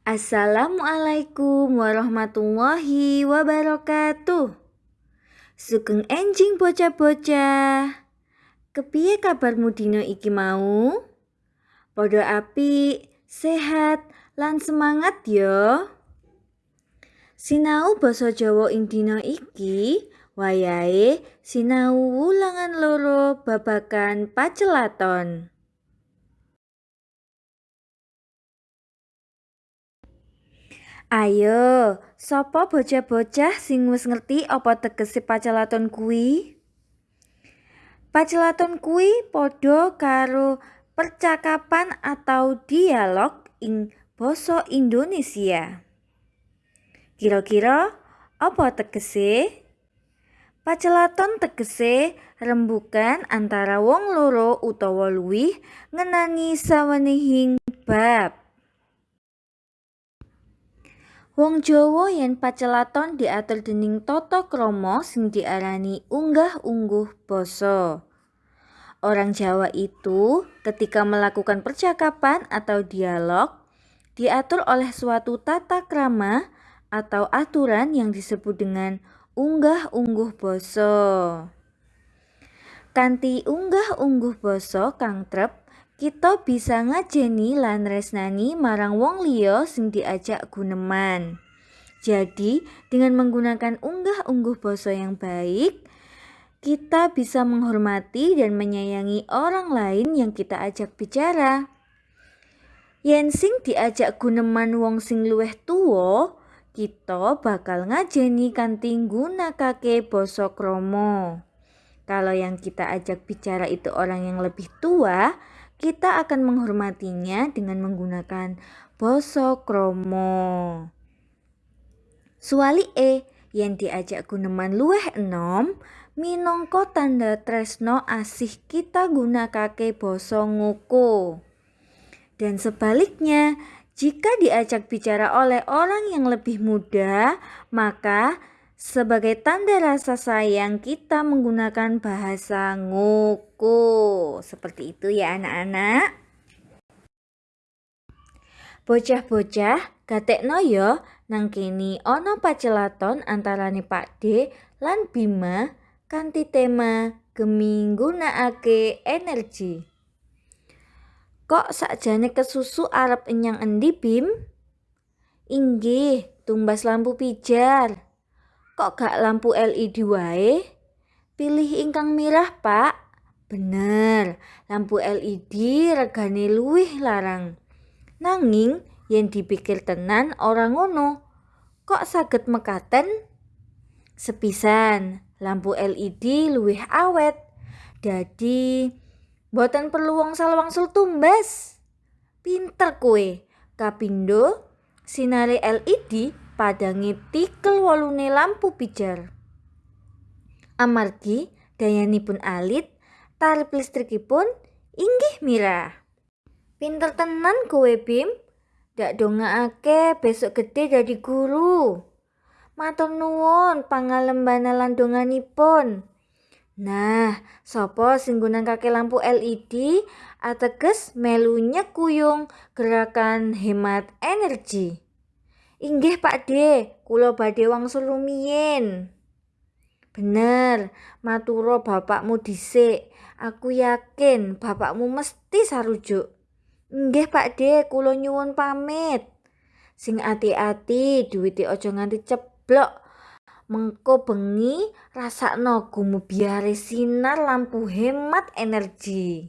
Assalamualaikum warahmatullahi wabarakatuh. Sugeng enjing bocah-bocah. Kepiye kabarmu dino iki mau? Podo api, sehat, lan semangat yo. Sinau basa Jawa ing dina iki wayahe sinau wulangan loro babagan pacelaton. Ayo, sapa bocah-bocah sing wis ngerti apa tegese pacelaton kuwi? Pacelaton kuwi padha karo percakapan atau dialog ing basa Indonesia. Kira-kira apa tegese? Pacelaton tegese rembukan antara wong loro utawa luwih ngenani sawenehing bab. Wong Jawa yen pacelaton diatur dening tata krama sing diarani unggah-ungguh basa. Orang Jawa itu ketika melakukan percakapan atau dialog diatur oleh suatu tata krama atau aturan yang disebut dengan unggah-ungguh basa. Kanti unggah-ungguh basa kang trep kita bisa ngajeni lan resnani marang wong liya sing diajak guneman. Jadi, dengan menggunakan unggah-ungguh basa yang baik, kita bisa menghormati dan menyayangi orang lain yang kita ajak bicara. Yen sing diajak guneman wong sing luwih tuwa, kita bakal ngajeni kanthi nggunakake basa krama. Kalau yang kita ajak bicara itu orang yang lebih tua, kita akan menghormatinya dengan menggunakan basa krama. e yang diajak guneman luweh enom minangka tanda tresno asih kita gunakake basa ngoko. Dan sebaliknya, jika diajak bicara oleh orang yang lebih muda, maka sebagai tanda rasa sayang kita menggunakan bahasa ngoko. Seperti itu ya anak-anak. Bocah-bocah, gatekno yo nang kini ono pacelaton antarane Pak D lan Bima kanthi tema gemi nggunakake energi. Kok sakjane kesusu arep enyang endi Bim? Inggih, tumbas lampu pijar. Kok gak lampu LED wae? Pilih ingkang mirah, Pak. Bener, lampu LED regane luwih larang. Nanging yen dipikir tenan orang ngono. Kok saged mekaten? Sepisan, lampu LED luwih awet. Dadi boten perlu wangsal-wangsul tumbas. Pinter kue. Kapindo sinare LED padangi tikel wolune lampu pijar. Amargi dayanipun alit, tarif listrikipun inggih mirah. Pinter tenan kowe Bim, dak dongaake besok gede jadi guru. Matur nuwun pangalembana lan donganipun. Nah, sopo sing kake lampu LED ateges melunya kuyung gerakan hemat energi. Inggih Pak D, kula badhe wangsul rumiyin. Bener, maturo bapakmu dhisik. Aku yakin bapakmu mesti sarujuk. Inggih Pak D, kula nyuwun pamit. Sing ati-ati duwite aja nganti ceblok. Mengko bengi rasakno biare sinar lampu hemat energi.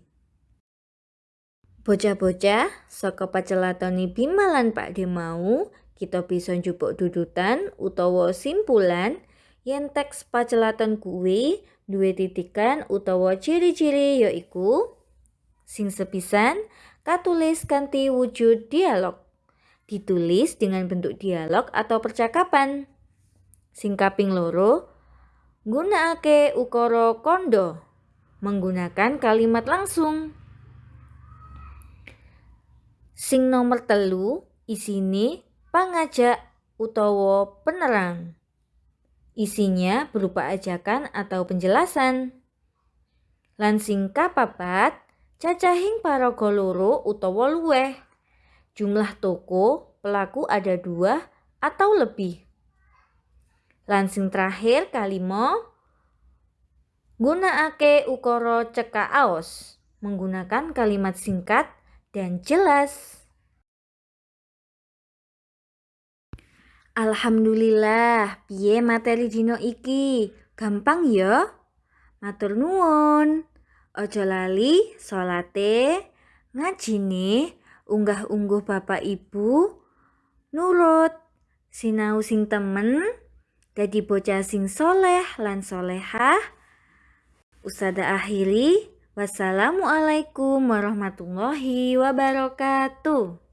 Bocah-bocah, saka pacelatoni Bima lan Pak D mau, kita bisa njupuk dudutan utawa simpulan yen teks pacelatan kuwi duwe titikan utawa ciri-ciri yaiku sing sepisan katulis kanthi wujud dialog ditulis dengan bentuk dialog atau percakapan. Sing kaping loro nggunakake ukara kondo menggunakan kalimat langsung. Sing nomor telu isine pangajak utawa penerang. Isinya berupa ajakan atau penjelasan. Lansing kapapat, cacahing para goloro utawa luweh. Jumlah toko pelaku ada dua atau lebih. Lansing terakhir kalimo gunakake ukoro cekak aos menggunakan kalimat singkat dan jelas. Alhamdulillah, piye materi dino iki? Gampang ya? Matur nuwun. Ojo lali salate, ngajine, unggah-ungguh Bapak Ibu, nurut, sinau sing temen, dadi bocah sing soleh lan solehah. Usada akhiri, wassalamualaikum warahmatullahi wabarakatuh.